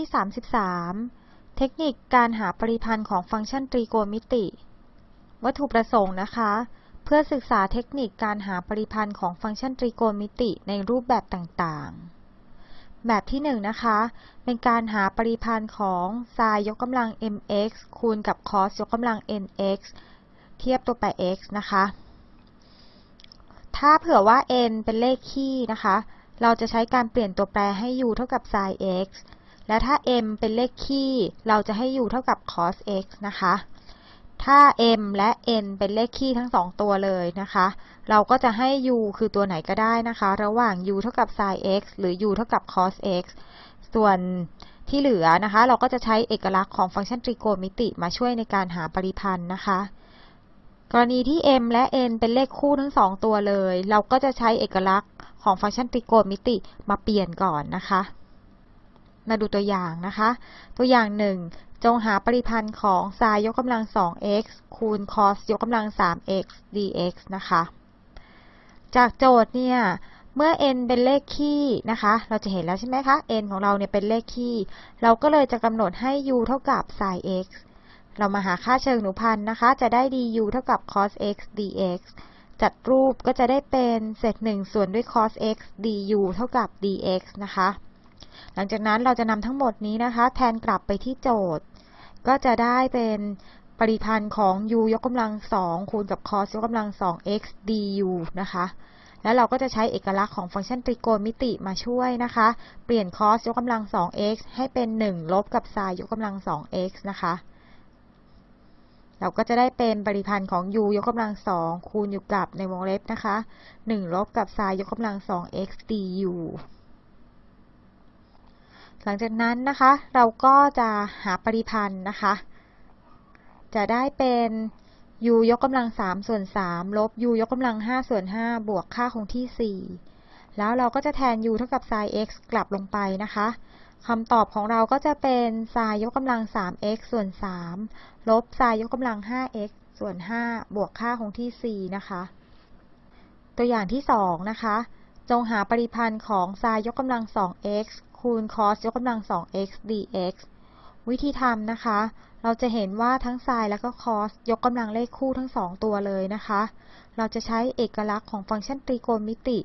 ที่ 33 เทคนิคการหาปริพันธ์ของฟังก์ชันตรีโกณมิติ วัตถุประสงค์นะคะ เพื่อศึกษาเทคนิคการหาปริพันธ์ของฟังก์ชันตรีโกณมิติในรูปแบบต่างๆ แบบที่1นนะคะ เป็นการหาปริพันธ์ของ sin ยกกำลัง mx คูณกับ cos ยกกำลัง nx เทียบตัวแปร x นะคะ ถ้าเผื่อว่า n เป็นเลขคี่นะคะเราจะใช้การเปลี่ยนตัวแปรให้ u เท่ากับ sin x และถ้า m เป็นเลขคี่ เราจะให้ u เท่ากับ cos x นะคะ ถ้า m และ n เป็นเลขคี่ทั้งสองตัวเลยนะคะ เราก็จะให้ u คือตัวไหนก็ได้นะคะ ระหว่าง u เท่ากับ sin x หรือ u เท่ากับ cos x ส่วนที่เหลือนะคะ เราก็จะใช้เอกลักษณ์ของฟังก์ชันตรีโกณมิติมาช่วยในการหาปริพันธ์นะคะ กรณีที่ m และ n เป็นเลขคู่ทั้งสองตัวเลย เราก็จะใช้เอกลักษณ์ของฟังก์ชันตรีโกณมิติมาเปลี่ยนก่อนนะคะ มาดูตัวอย่างนะคะ ตัวอย่างหนึ่งจงหาปริพันธ์ของ sin ยกกำลัง 2x คูณ cos ยกกำลัง 3x dx นะคะ จากโจทย์เนี่ย เมื่อ n เป็นเลขคี่นะคะ เราจะเห็นแล้วใช่ไหมคะ n ของเราเนี่ยเป็นเลขคี่เราก็เลยจะกำหนดให้ u เท่ากับ sin x เรามาหาค่าเชิงหนูพันธ์นะคะ จะได้ du เท่ากับ cos x dx จัดรูปก็จะได้เป็นเศษ1ส่วนด้วย cos x du เท่ากับ dx นะคะ หลังจากนั้นเราจะนำทั้งหมดนี้นะคะ แทนกลับไปที่โจทย์ ก็จะได้เป็นปริพันธ์ของ u ยกกำลัง2คูณกับ cos ยกกำลัง 2x du นะคะ แล้วเราก็จะใช้เอกลักษณ์ของฟังก์ชันตรีโกณมิติมาช่วยนะคะ เปลี่ยน cos ยกกำลัง 2x ให้เป็น 1 ลบกับ sin ยกกำลัง 2x นะคะ เราก็จะได้เป็นปริพันธ์ของ u ยกกำลัง2คูณอยู่กับในวงเล็บนะคะ 1 ลบกับ sin ยกกำลัง 2x du หลังจากนั้นนะคะเราก็จะหาปริพันธ์นะคะ จะได้เป็น u ยกกำลัง3ส่วน3ลบ u ยกกำลัง5ส่วน5บวกค่าคงที่ 4 แล้วเราก็จะแทน u เท่ากับ sin x กลับลงไปนะคะคำตอบของเราก็จะเป็น sin ยกกำลัง 3x ส่วน 3 ลบ sin ยกกำลัง 5x ส่วน 5 บวกค่าคงที่ 4 นะคะ ตัวอย่างที่ 2 นะคะ จงหาปริพันธ์ของ sin ยกกำลัง 2x คูณ cos ยกกำลัง 2x dx วิธีทำนะคะ เราจะเห็นว่าทั้ง sin และก็ cos ยกกำลังเลขคู่ทั้งสองตัวเลยนะคะ เราจะใช้เอกลักษณ์ของฟังก์ชันตรีโกณมิติ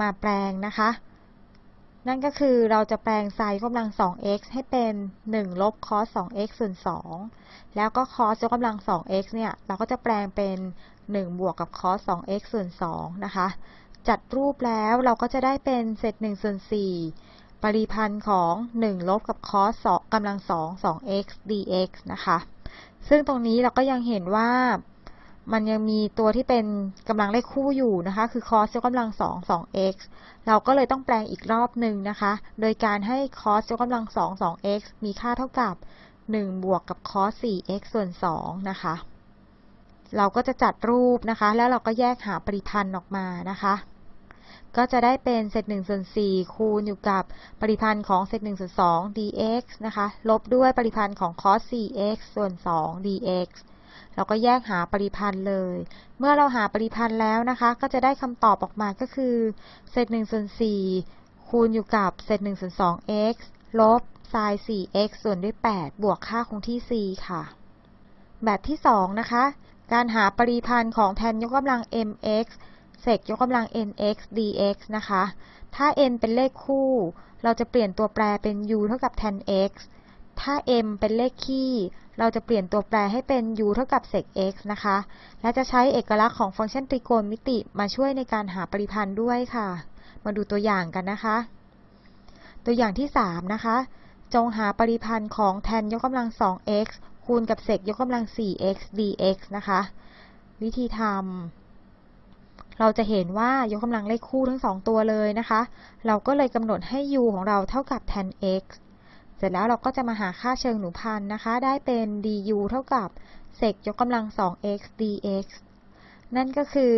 มาแปลงนะคะ นั่นก็คือเราจะแปลง sin ยกกำลัง 2x ให้เป็น 1 ลบ cos 2x ส่วน 2 แล้วก็ cos ยกกำลัง 2x เนี่ย เราก็จะแปลงเป็น 1 บวกกับ cos 2x ส่วน 2 นะคะ จัดรูปแล้วเราก็จะได้เป็นเศษ1ส่วน4 ปริพันธ์ของ 1 ลบกับ cos 2กำลัง 2 2x dx นะคะ ซึ่งตรงนี้เราก็ยังเห็นว่ามันยังมีตัวที่เป็นกำลังเลขคู่อยู่นะคะ คือ cos ยกกำลัง 2 2x เราก็เลยต้องแปลงอีกรอบหนึ่งนะคะ โดยการให้ cos ยกกำลัง 2 2x มีค่าเท่ากับ 1 บวกกับ cos 4x ส่วน 2 นะคะ เราก็จะจัดรูปนะคะ แล้วเราก็แยกหาปริพันธ์ออกมานะคะ ก็จะได้เป็นเศษ1ส่วน4คูณอยู่กับปริพันธ์ของเศษ1ส่วน2 dx นะคะ ลบด้วยปริพันธ์ของ cos 4x ส่วน 2 dx เราก็แยกหาปริพันธ์เลย เมื่อเราหาปริพันธ์แล้วนะคะ ก็จะได้คำตอบออกมาก็คือเศษ1ส่วน4คูณอยู่กับเศษ1ส่วน 2x ลบ sin 4x ส่วนด้วย 8 บวกค่าคงที่4ค่ะ แบบที่ 2 นะคะ การหาปริพันธ์ของแทนยกกำลัง mx เศษยกกำลัง nx dx นะคะ ถ้า n เป็นเลขคู่ เราจะเปลี่ยนตัวแปรเป็น u เท่ากับ tan x ถ้า m เป็นเลขคี่ เราจะเปลี่ยนตัวแปรให้เป็น u เท่ากับ sec x นะคะ และจะใช้เอกลักษณ์ของฟังก์ชันตรีโกณมิติมาช่วยในการหาปริพันธ์ด้วยค่ะ มาดูตัวอย่างกันนะคะ ตัวอย่างที่ 3 นะคะ จงหาปริพันธ์ของแทนยกกำลัง 2x คูณกับเศษยกกำลัง 4x dx นะคะ วิธีทำ เราจะเห็นว่ายกกำลังเลขคู่ทั้งสองตัวเลยนะคะ เราก็เลยกำหนดให้ u ของเราเท่ากับ tan x เสร็จแล้วเราก็จะมาหาค่าเชิงหนูพันนะคะ ได้เป็น du เท่ากับเศษยกกำลัง 2x dx นั่นก็คือ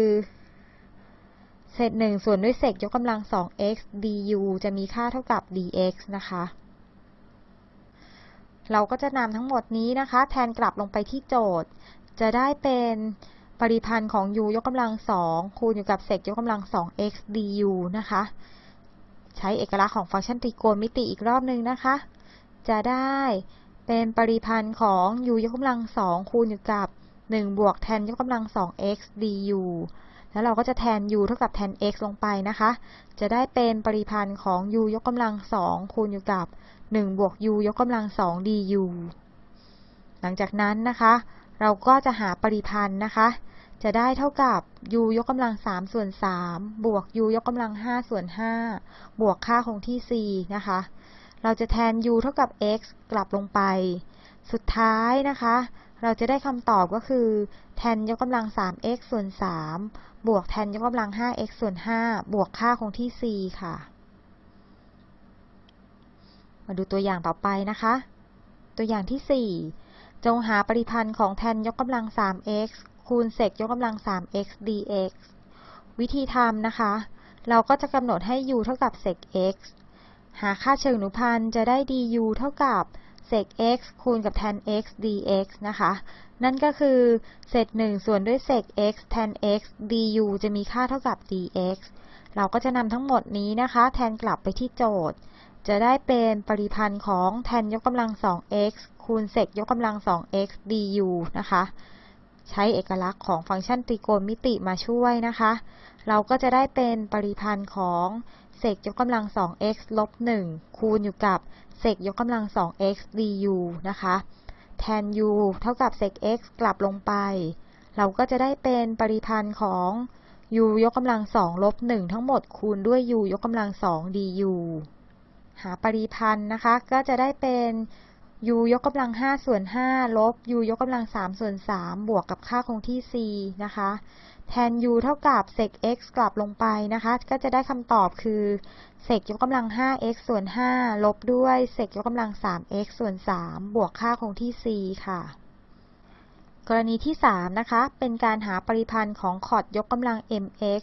เศษ1ส่วนด้วยเศษยกกำลัง 2x du จะมีค่าเท่ากับ dx นะคะ เราก็จะนำทั้งหมดนี้นะคะ แทนกลับลงไปที่โจทย์ จะได้เป็น ปริพันธ์ของ u ยกกำลัง2คูณอยู่กับเศษยกกำลัง 2x du นะคะ ใช้เอกลักษณ์ของฟังก์ชันตรีโกณมิติอีกรอบหนึ่งนะคะ จะได้เป็นปริพันธ์ของ u ยกกำลังสองคูณอยู่กับ1บวกแทนยกกำลังสอง x du แล้วเราก็จะแทน u เท่ากับแทน x ลงไปนะคะ จะได้เป็นปริพันธ์ของ u ยกกำลังสองคูณอยู่กับ1บวก u ยกกำลังสอง du หลังจากนั้นนะคะ เราก็จะหาปริพันธ์นะคะ จะได้เท่ากับ u ยกกำลัง 3 ส่วน 3 บวก u ยกกำลัง 5 ส่วน 5 บวกค่าคงที่ c นะคะ เราจะแทน u เท่ากับ x กลับลงไป สุดท้ายนะคะ เราจะได้คำตอบก็คือ แทนยกกำลัง 3x ส่วน 3 บวกแทนยกกำลัง 5x ส่วน 5 บวกค่าคงที่ c ค่ะ มาดูตัวอย่างต่อไปนะคะ ตัวอย่างที่ 4 จงหาปริพันธ์ของแทนยกกำลัง 3x คูณเศษยกกำลัง 3x dx วิธีทำนะคะ เราก็จะกำหนดให้ u เท่ากับเศษ x หาค่าเชิงอนุพันธ์จะได้ du เท่ากับเศษ x คูณกับแทน x dx นะคะ นั่นก็คือเศษ1ส่วนด้วยเศษ x แทน x du จะมีค่าเท่ากับ dx เราก็จะนำทั้งหมดนี้นะคะ แทนกลับไปที่โจทย์ จะได้เป็นปริพันธ์ของแทนยกกำลัง 2x คูณเศษยกกำลัง 2x du นะคะ ใช้เอกลักษณ์ของฟังก์ชันตรีโกณมิติมาช่วยนะคะ เราก็จะได้เป็นปริพันธ์ของเศษยกกำลัง 2x ลบ1คูณอยู่กับเศษยกกำลัง 2x du นะคะ แทน u เท่ากับเศษ x กลับลงไป เราก็จะได้เป็นปริพันธ์ของ u ยกกำลัง2ลบ1ทั้งหมดคูณด้วย u ยกกำลัง2 du หาปริพันธ์นะคะ ก็จะได้เป็น u ยกกำลัง5ส่วน5ลบ u ยกกำลัง3ส่วน3บวกกับค่าคงที่ c นะคะ แทน u เท่ากับเศษ x กลับลงไปนะคะ ก็จะได้คำตอบคือเศษยกกำลัง 5x ส่วน 5 ลบด้วยเศษยกกำลัง 3x ส่วน 3 บวกค่าคงที่ c ค่ะ กรณีที่ 3 นะคะ เป็นการหาปริพันธ์ของคอดยกกำลัง mx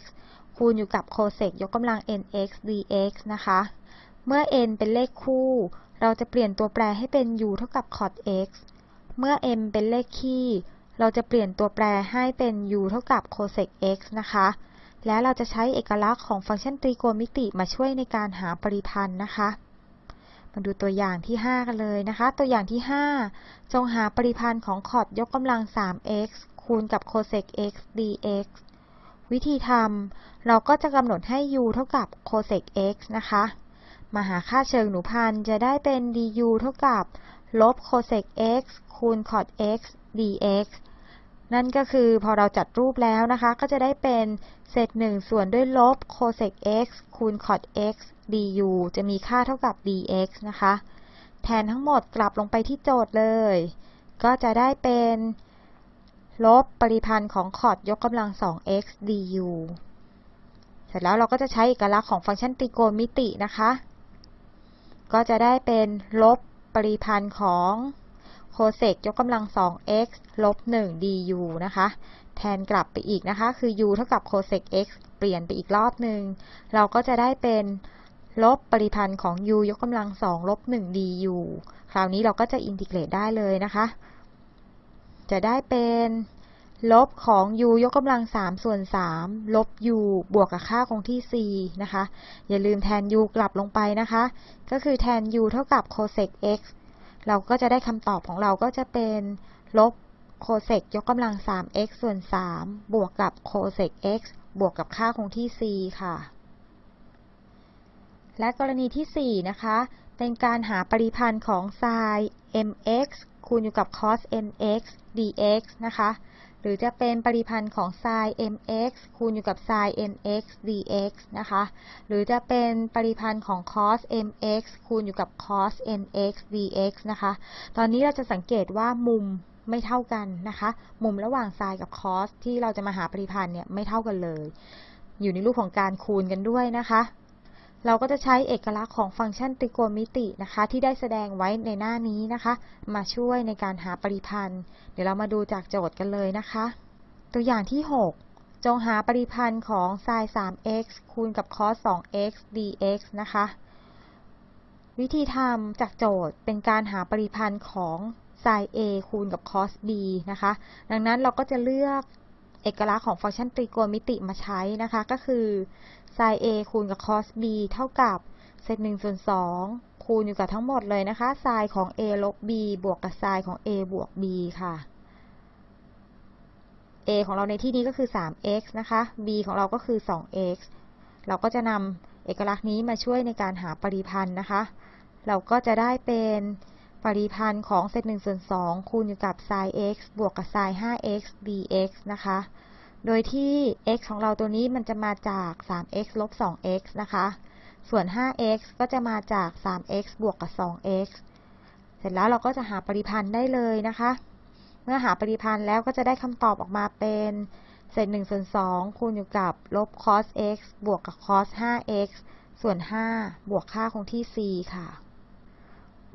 คูณอยู่กับโคเศกยกกำลัง nx dx นะคะ เมื่อ n เป็นเลขคู่ เราจะเปลี่ยนตัวแปรให้เป็น u เท่ากับ cot x เมื่อ m เป็นเลขคี่ เราจะเปลี่ยนตัวแปรให้เป็น u เท่ากับ cosec x นะคะ และเราจะใช้เอกลักษณ์ของฟังก์ชันตรีโกณมิติมาช่วยในการหาปริพันธ์นะคะ มาดูตัวอย่างที่ 5 กันเลยนะคะ ตัวอย่างที่ 5 จงหาปริพันธ์ของคอดยกกำลัง 3x คูณกับ cosec x dx วิธีทำเราก็จะกำหนดให้ u เท่ากับ cosec x นะคะ มาหาค่าเชิงหนูพันจะได้เป็น du เท่ากับ ลบ cosec x คูณ cot x dx นั่นก็คือพอเราจัดรูปแล้วนะคะ ก็จะได้เป็นเศษ1ส่วนด้วยลบ cosec x คูณ cot x du จะมีค่าเท่ากับ dx นะคะ แทนทั้งหมดกลับลงไปที่โจทย์เลย ก็จะได้เป็นลบปริพันธ์ของคอดยกกำลัง 2x du เสร็จแล้วเราก็จะใช้เอกลักษณ์ของฟังก์ชันตรีโกณมิตินะคะ ก็จะได้เป็นลบปริพันธ์ของโคเซกยกกำลัง 2x ลบ 1 du นะคะ แทนกลับไปอีกนะคะ คือ u เท่ากับโคเซก x เปลี่ยนไปอีกรอบหนึ่ง เราก็จะได้เป็นลบปริพันธ์ของ u ยกกำลัง 2 ลบ 1 du คราวนี้เราก็จะอินทิเกรตได้เลยนะคะ จะได้เป็น ลบของ u ยกกำลัง 3 ส่วน 3 ลบ u บวกกับค่าคงที่ c นะคะ อย่าลืมแทน u กลับลงไปนะคะ ก็คือแทน u เท่ากับ cosec x เราก็จะได้คำตอบของเราก็จะเป็นลบ cosec ยกกำลัง 3x ส่วน 3 บวกกับ cosec x บวกกับค่าคงที่ c ค่ะ และกรณีที่ 4 นะคะ เป็นการหาปริพันธ์ของ sin mx คูณอยู่กับ cos nx dx นะคะ หรือจะเป็นปริพันธ์ของ sin mx คูณอยู่กับ sin nx dx นะคะ หรือจะเป็นปริพันธ์ของ cos mx คูณอยู่กับ cos nx dx นะคะ ตอนนี้เราจะสังเกตว่ามุมไม่เท่ากันนะคะ มุมระหว่าง sin กับ cos ที่เราจะมาหาปริพันธ์เนี่ยไม่เท่ากันเลย อยู่ในรูปของการคูณกันด้วยนะคะ เราก็จะใช้เอกลักษณ์ของฟังก์ชันตรีโกณมิตินะคะ ที่ได้แสดงไว้ในหน้านี้นะคะ มาช่วยในการหาปริพันธ์ เดี๋ยวเรามาดูจากโจทย์กันเลยนะคะ ตัวอย่างที่ 6 จงหาปริพันธ์ของ sin 3x คูณกับ cos 2x dx นะคะ วิธีทำจากโจทย์เป็นการหาปริพันธ์ของ sin a คูณกับ cos b นะคะ ดังนั้นเราก็จะเลือก เอกลักษณ์ของฟังก์ชันตรีโกณมิติมาใช้นะคะ ก็คือ sin a คูณกับ cos b เท่ากับเศษ1ส่วน2คูณอยู่กับทั้งหมดเลยนะคะไซน์ของ a ลบ b บวกกับไซน์ของ a บวก b ค่ะ a ของเราในที่นี้ก็คือ 3x นะคะ b ของเราก็คือ 2x เราก็จะนำเอกลักษณ์นี้มาช่วยในการหาปริพันธ์นะคะ เราก็จะได้เป็น ปริพันธ์ของเศษ1ส่วน2คูณอยู่กับ sin x บวกกับ sin 5x dx นะคะ โดยที่ x ของเราตัวนี้มันจะมาจาก 3x ลบ 2x นะคะ ส่วน 5x ก็จะมาจาก 3x บวกกับ 2x เสร็จแล้วเราก็จะหาปริพันธ์ได้เลยนะคะ เมื่อหาปริพันธ์แล้วก็จะได้คำตอบออกมาเป็นเศษ1ส่วน2คูณอยู่กับลบ cos x บวกกับ cos 5x ส่วน 5 บวกค่าคงที่ c ค่ะ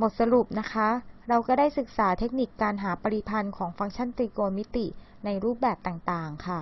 บทสรุปนะคะ เราก็ได้ศึกษาเทคนิคการหาปริพันธ์ของฟังก์ชันตรีโกณมิติในรูปแบบต่างๆ ค่ะ